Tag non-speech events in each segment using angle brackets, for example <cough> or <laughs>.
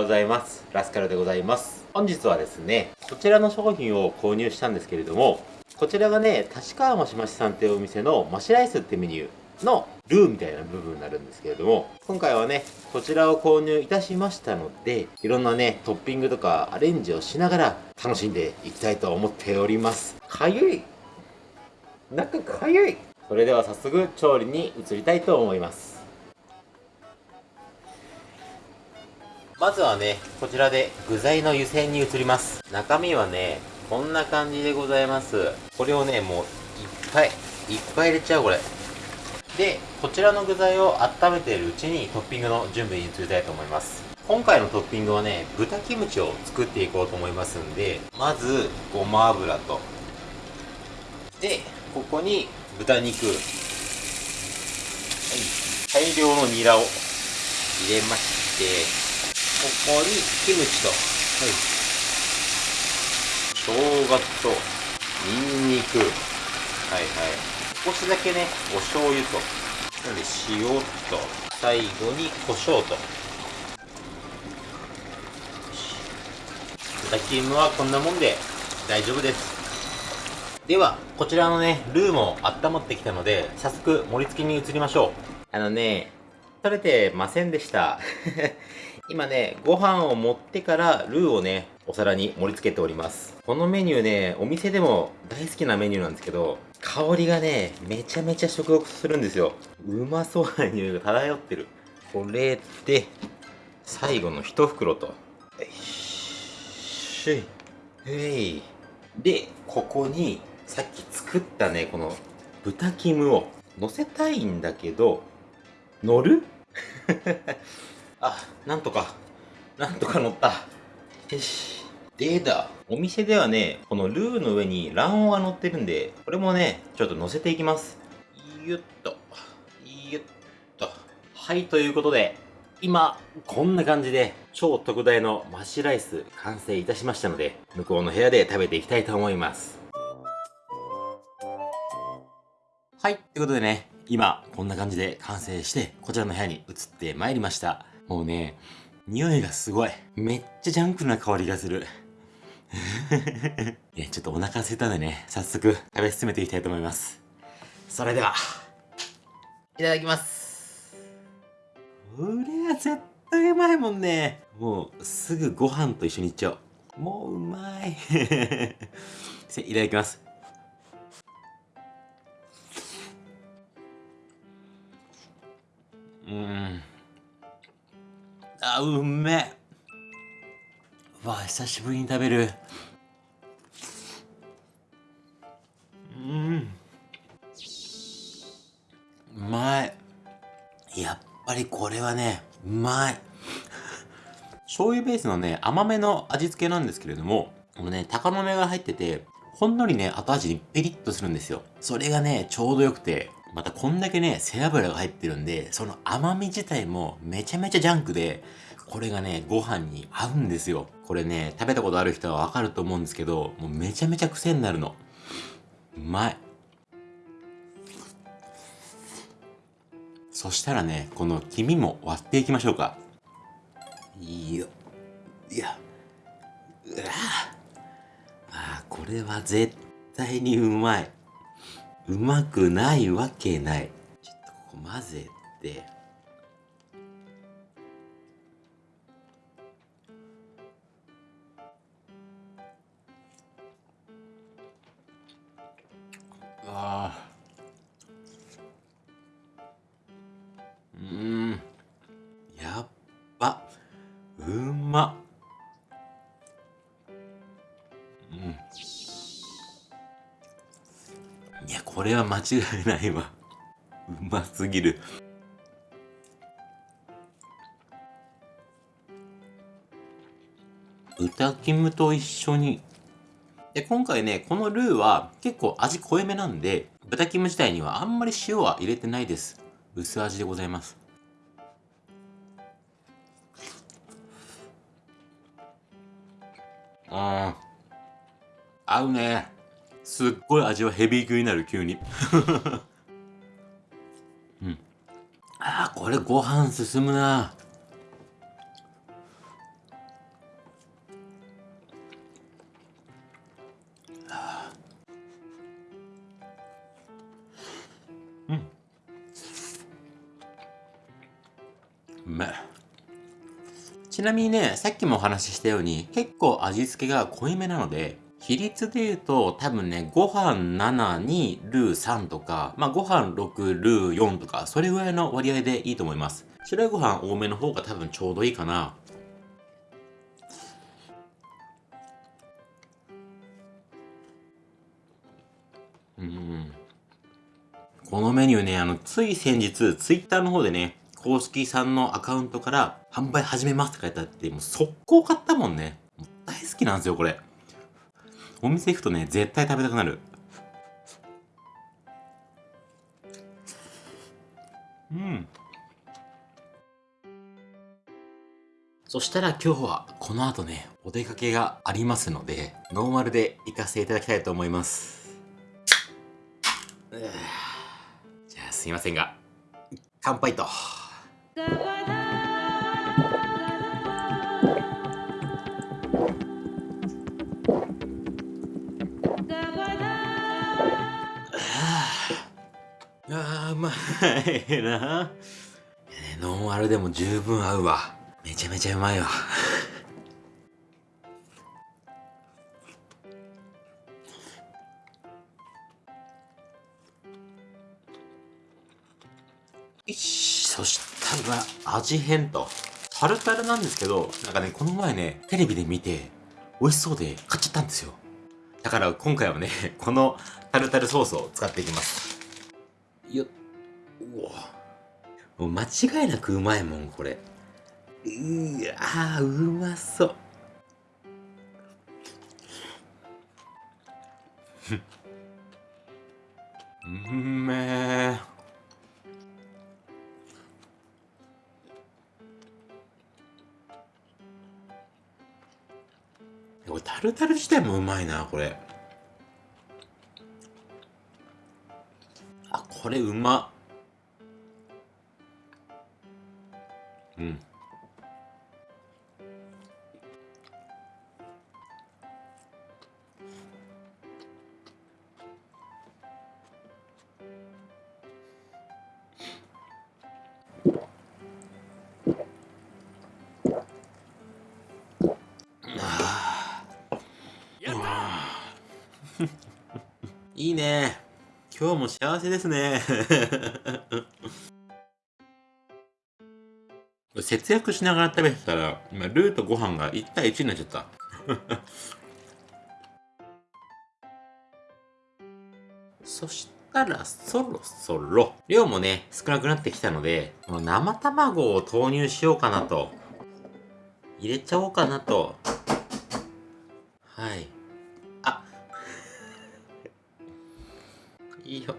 ようございます。ラスカルでございます。本日はですね、こちらの商品を購入したんですけれども、こちらがね、立川マシマシさんっていうお店のマシライスってメニューのルーみたいな部分になるんですけれども、今回はね、こちらを購入いたしましたので、いろんなね、トッピングとかアレンジをしながら楽しんでいきたいと思っております。かゆい中かゆいそれでは早速調理に移りたいと思いますまずはね、こちらで具材の湯煎に移ります。中身はね、こんな感じでございます。これをね、もういっぱい、いっぱい入れちゃうこれ。で、こちらの具材を温めているうちにトッピングの準備に移りたいと思います。今回のトッピングはね、豚キムチを作っていこうと思いますんで、まず、ごま油と、で、ここに豚肉、はい、大量のニラを入れまして、ここにキムチと、はい、生姜とニンニク。はいはい。少しだけねお醤油となので塩と最後に胡椒と。豚キムはこんなもんで大丈夫です。ではこちらのねルーも温まってきたので早速盛り付けに移りましょう。あのね取れてませんでした今ね、ご飯を持ってからルーをね、お皿に盛り付けております。このメニューね、お店でも大好きなメニューなんですけど、香りがね、めちゃめちゃ食欲するんですよ。うまそうな匂いが漂ってる。これで、最後の一袋と。よいしょい。へい。で、ここに、さっき作ったね、この豚キムを乗せたいんだけど、乗る？<laughs> あ、なんとか、なんとか乗った。よし。でだ。お店ではね、このルーの上に卵黄が乗ってるんで、これもね、ちょっと乗せていきます。ゆっと。ゆっと。はい、ということで、今、こんな感じで、超特大のマッシュライス完成いたしましたので、向こうの部屋で食べていきたいと思います。はい、ということでね、今、こんな感じで完成して、こちらの部屋に移ってまいりました。もうね、匂いがすごい。めっちゃジャンクな香りがする。<laughs> いや、ちょっとお腹空いたんでね、早速食べ進めていきたいと思います。それでは、いただきます。これは絶対うまいもんね。もう、すぐご飯と一緒にいっちゃおう。もううまい。<laughs> いただきます。うん。あ、うめえ。わ、久しぶりに食べる。うん。うまい。やっぱりこれはね、うまい。醤油ベースのね、甘めの味付けなんですけれども、このね、高豆が入ってて、ほんのりね、後味にペリッとするんですよ。それがね、ちょうどよくて、またこんだけね、背脂が入ってるんで、その甘み自体もめちゃめちゃジャンクで、これがね、ご飯に合うんですよ。これね、食べたことある人はわかると思うんですけど、もうめちゃめちゃ癖になるの。うまい。そしたらね、この黄身も割っていきましょうか。いいよ。いや。うわあこれは絶対にうまい。うまくないわけない。ちょっとここ混ぜて。ああ。うん。これは間違いないわ。うますぎる。豚キムと一緒に。で、今回ね、このルーは結構味濃いめなんで、豚キム自体にはあんまり塩は入れてないです。薄味でございます。ああ。合うね。すっごい味はヘビー級になる急に。<laughs> うん。あーこれご飯進むな。ちなみにねさっきもお話ししたように結構味付けが濃いめなので比率で言うと多分ね、ご飯7にルー3とか、まあご飯6、ルー4とか、それぐらいの割合でいいと思います。白いご飯多めの方が多分ちょうどいいかな。うん。このメニューね、あの、つい先日、ツイッターの方でね、公式さんのアカウントから販売始めますって書いてあって、もう速攻買ったもんね。大好きなんですよ、これ。お店行くとね、絶対食べたくなる。うん。そしたら今日はこの後ね、お出かけがありますので、ノーマルで行かせていただきたいと思います。じゃあすいませんが、乾杯と。あーうまいなノンアルでも十分合うわ。めちゃめちゃうまいわ。よしそしたら味変と。タルタルなんですけどなんかねこの前ねテレビで見て美味しそうで買っちゃったんですよ。だから今回はねこのタルタルソースを使っていきます。よっもう間違いなくうまいもんこれ。うわうまそう。うめタルタル自体もうまいなこれ。あこれうま。っうん。<laughs> いいね。今日も幸せですね <laughs> 節約しながら食べてたら、今、ルーとご飯が1対1になっちゃった。<laughs> そしたら、そろそろ、量もね、少なくなってきたので、この生卵を投入しようかなと。入れちゃおうかなと。はい。あ <laughs> いいよ。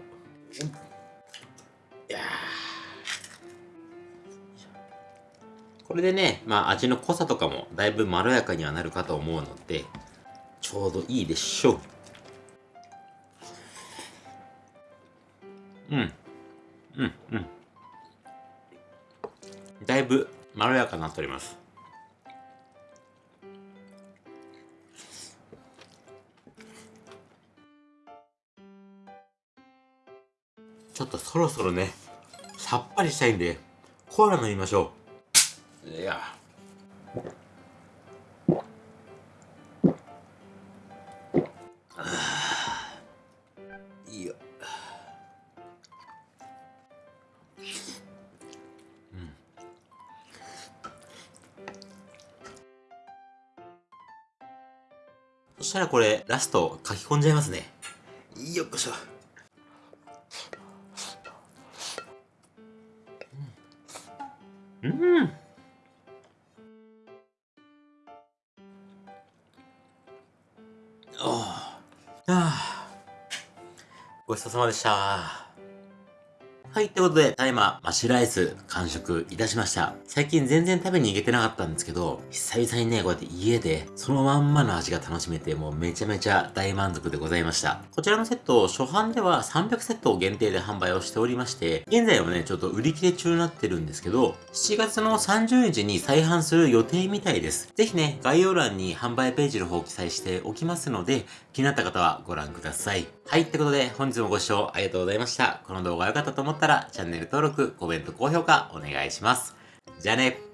これでね、まあ味の濃さとかもだいぶまろやかにはなるかと思うので、ちょうどいいでしょう。うん。うん、うん。だいぶまろやかになっております。ちょっとそろそろね、さっぱりしたいんで、コーラ飲みましょう。いや。いいよ。うん。そしたらこれラスト書き込んじゃいますね。よっこしょごちそうさまでした。はい、ってことで、タイマーマッシュライス完食いたしました。最近全然食べに行けてなかったんですけど、久々にね、こうやって家でそのまんまの味が楽しめて、もうめちゃめちゃ大満足でございました。こちらのセット、初版では300セット限定で販売をしておりまして、現在はね、ちょっと売り切れ中になってるんですけど、7月の30日に再販する予定みたいです。ぜひね、概要欄に販売ページの方を記載しておきますので、気になった方はご覧ください。はい、ってことで本日もご視聴ありがとうございました。この動画が良かったと思ったらチャンネル登録、コメント、高評価お願いします。じゃあね